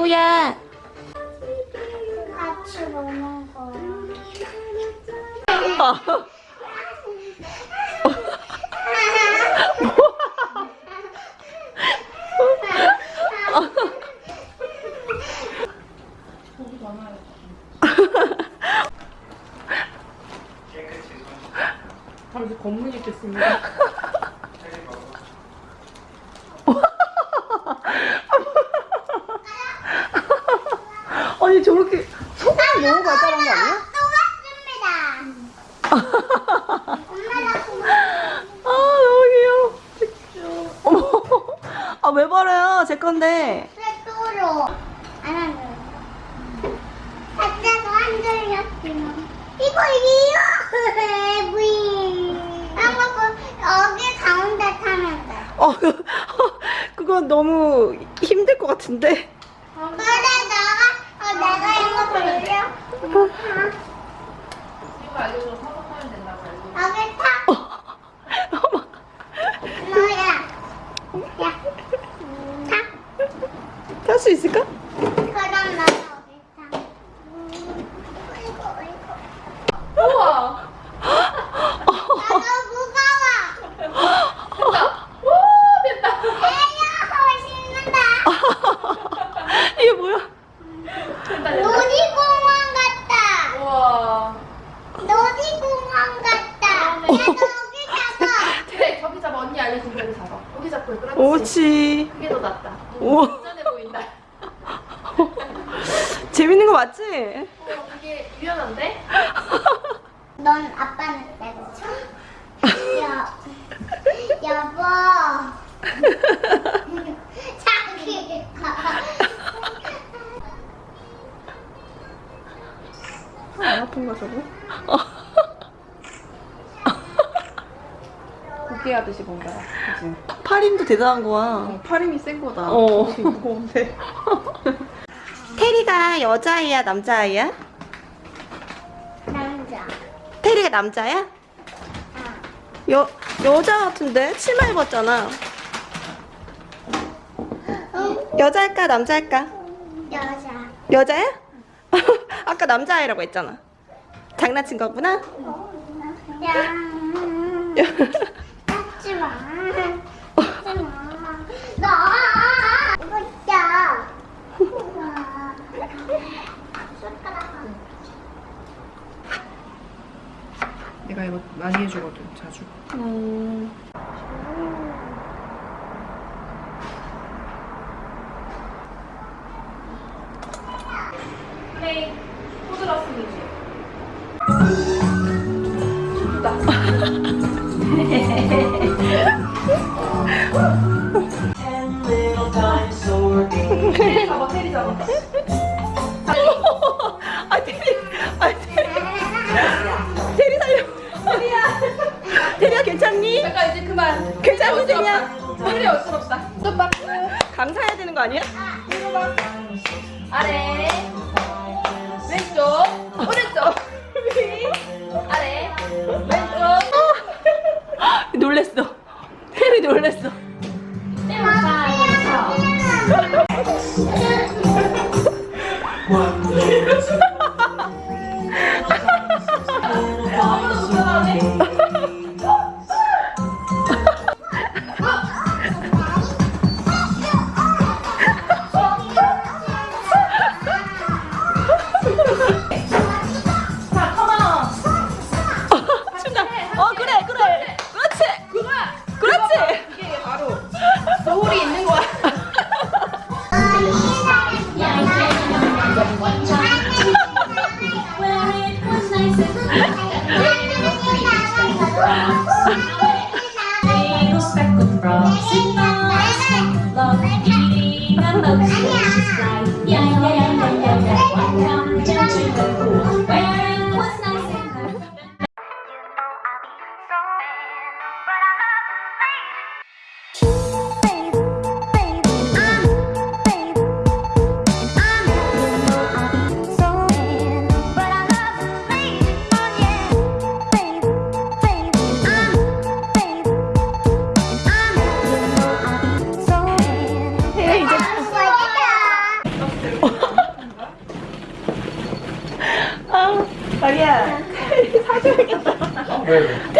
리오야. 같이 먹는 거야. 잠시 검문이 있겠습니다. 아니 저렇게 소금이 너무 발달한 거 아니야? 또 왔습니다. 아 너무 귀여워. 어머. 아왜 버려요? 제 건데. 또로 안 한다. 살짝 흔들렸지만 이거 이거 부인. 아무거 여기 가운데 타면 돼. 어 그건 너무 힘들 것 같은데. 그래 탈수 있을까? 그럼 나 여기 타. 이거 이거. 우와! 나도 무거워. 됐다! 오! 됐다! 에야 신난다. 이게 뭐야? 됐다, 됐다. 놀이공원 같다. 우와. 놀이공원 같다. 나도 여기 잡아. 그래, 저기 잡아. 언니 알려준 대로 잡아. 여기 잡고, 그렇지. 오치. 그게 더 낫다. 우와. 안전해 보인다. 재밌는 거 맞지? 어, 되게 유연한데? 넌 아빠는 때려줘. 여, 여보. 자기. 안 아픈 거 저거? 고기 하듯이 뭔가. 그치? 팔 힘도 대단한 거야. 어, 팔 힘이 센 거다. 어. 무거운데. 테리가 여자아이야 남자아이야? 남자. 테리가 남자야? 아. 여 여자 같은데 치마 입었잖아. 응? 여자일까 남자일까? 여자. 여자야? 아까 남자아이라고 했잖아. 장난친 거구나? 야. 닦지 마. 닦지 마. 나. 웃자. 숟가락. 내가 이거 많이 해주거든, 자주. 음. 플레이. 포즈러스미지. 테리 테리 어쩔 없다. 또 박수. 감사해야 되는 거 아니야? 봐. 아래. 왼쪽. 오른쪽. 위. 아래. 왼쪽. 놀랬어. 테리 놀랬어. 来呀 자기야. 왜? 왜?